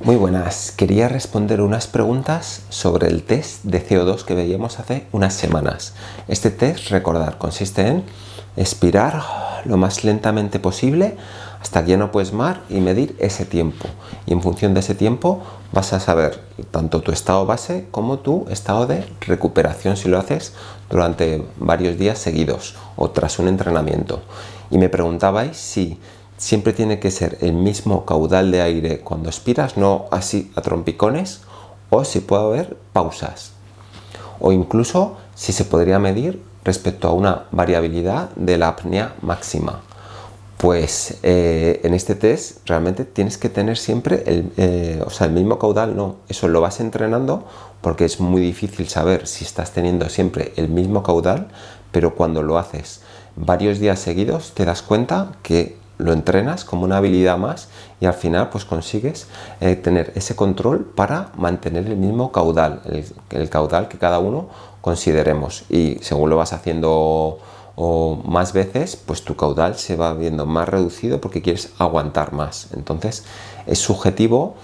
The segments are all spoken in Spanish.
Muy buenas, quería responder unas preguntas sobre el test de CO2 que veíamos hace unas semanas. Este test, recordar, consiste en expirar lo más lentamente posible hasta que ya no puedes más y medir ese tiempo. Y en función de ese tiempo vas a saber tanto tu estado base como tu estado de recuperación si lo haces durante varios días seguidos o tras un entrenamiento. Y me preguntabais si siempre tiene que ser el mismo caudal de aire cuando expiras, no así a trompicones, o si puede haber pausas. O incluso si se podría medir respecto a una variabilidad de la apnea máxima. Pues eh, en este test realmente tienes que tener siempre el, eh, o sea, el mismo caudal, no, eso lo vas entrenando porque es muy difícil saber si estás teniendo siempre el mismo caudal, pero cuando lo haces varios días seguidos te das cuenta que lo entrenas como una habilidad más y al final pues consigues eh, tener ese control para mantener el mismo caudal, el, caudal que cada uno consideremos. Y según lo vas haciendo más veces pues tu caudal se va viendo más reducido porque quieres aguantar más. Entonces es subjetivo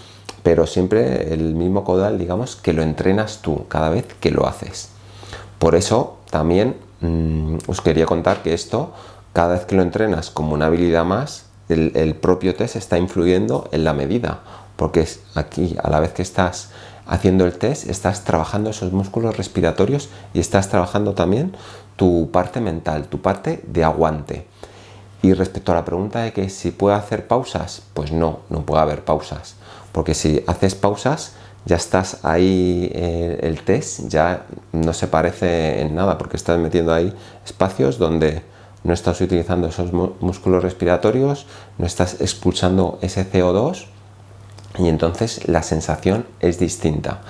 pero siempre el mismo caudal digamos que lo entrenas tú cada vez que lo haces. Por eso también mm, os quería contar que esto cada vez que lo entrenas como una habilidad más, el, propio test está influyendo en la medida, porque aquí a la vez que estás haciendo el test, estás trabajando esos músculos respiratorios y estás trabajando también tu parte mental, tu parte de aguante. Y respecto a la pregunta de que si puede hacer pausas, pues no, no puede haber pausas, porque si haces pausas ya estás ahí, eh, el test ya no se parece en nada, porque estás metiendo ahí espacios donde no estás utilizando esos músculos respiratorios, no estás expulsando ese CO2 y entonces la sensación es distinta.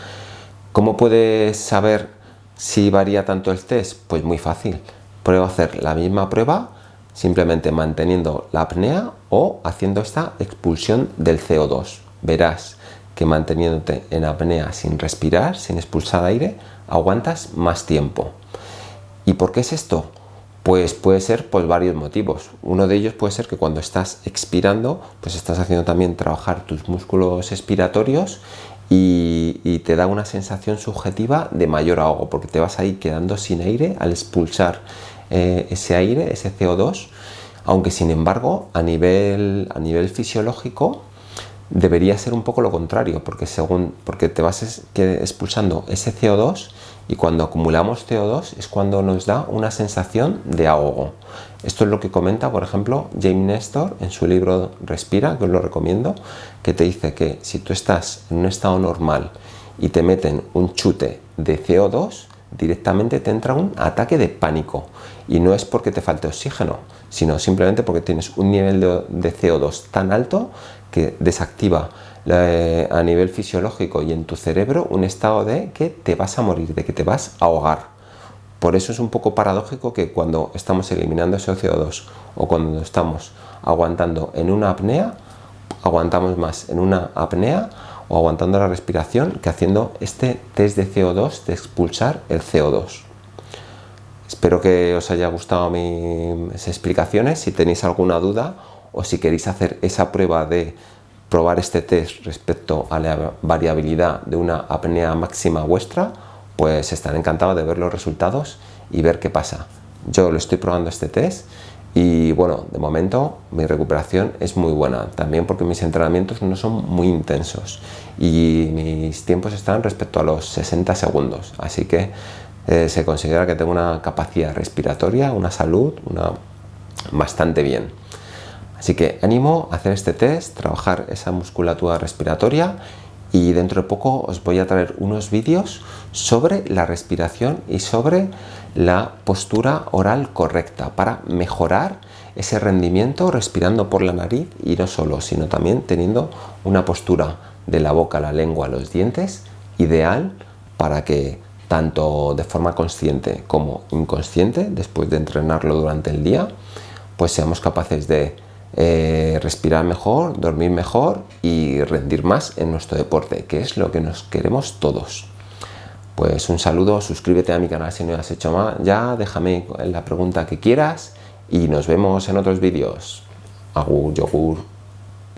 ¿Cómo puedes saber si varía tanto el test? Pues muy fácil. Prueba a hacer la misma prueba simplemente manteniendo la apnea o haciendo esta expulsión del CO2. Verás que manteniéndote en apnea sin respirar, sin expulsar aire, aguantas más tiempo. ¿Y por qué es esto? Pues puede ser por varios motivos. Uno de ellos puede ser que cuando estás expirando, pues estás haciendo también trabajar tus músculos expiratorios y, te da una sensación subjetiva de mayor ahogo, porque te vas ahí quedando sin aire al expulsar eh, ese aire, ese CO2, aunque sin embargo a nivel, a nivel fisiológico debería ser un poco lo contrario, porque, según, porque te vas expulsando ese CO2 y cuando acumulamos CO2 es cuando nos da una sensación de ahogo. Esto es lo que comenta, por ejemplo, James Nestor en su libro Respira, que os lo recomiendo, que te dice que si tú estás en un estado normal y te meten un chute de CO2, directamente te entra un ataque de pánico. Y no es porque te falte oxígeno, sino simplemente porque tienes un nivel de, CO2 tan alto que desactiva a nivel fisiológico y en tu cerebro un estado de que te vas a morir, de que te vas a ahogar. Por eso es un poco paradójico que cuando estamos eliminando ese CO2 o cuando estamos aguantando en una apnea, aguantamos más en una apnea o aguantando la respiración que haciendo este test de CO2 de expulsar el CO2. Espero que os haya gustado mis explicaciones. Si tenéis alguna duda o si queréis hacer esa prueba de probar este test respecto a la variabilidad de una apnea máxima vuestra, pues estaré encantado de ver los resultados y ver qué pasa. Yo lo estoy probando este test y bueno, de momento mi recuperación es muy buena, también porque mis entrenamientos no son muy intensos y mis tiempos están respecto a los 60 segundos, así que eh, se considera que tengo una capacidad respiratoria, una salud una, bastante bien. Así que ánimo a hacer este test, trabajar esa musculatura respiratoria y dentro de poco os voy a traer unos vídeos sobre la respiración y sobre la postura oral correcta para mejorar ese rendimiento respirando por la nariz y no solo, sino también teniendo una postura de la boca, la lengua, los dientes ideal para que tanto de forma consciente como inconsciente, después de entrenarlo durante el día, pues seamos capaces de eh, respirar mejor, dormir mejor y rendir más en nuestro deporte, que es lo que nos queremos todos. Pues un saludo, suscríbete a mi canal si no lo has hecho más, ya déjame la pregunta que quieras y nos vemos en otros vídeos. Agur, yogur.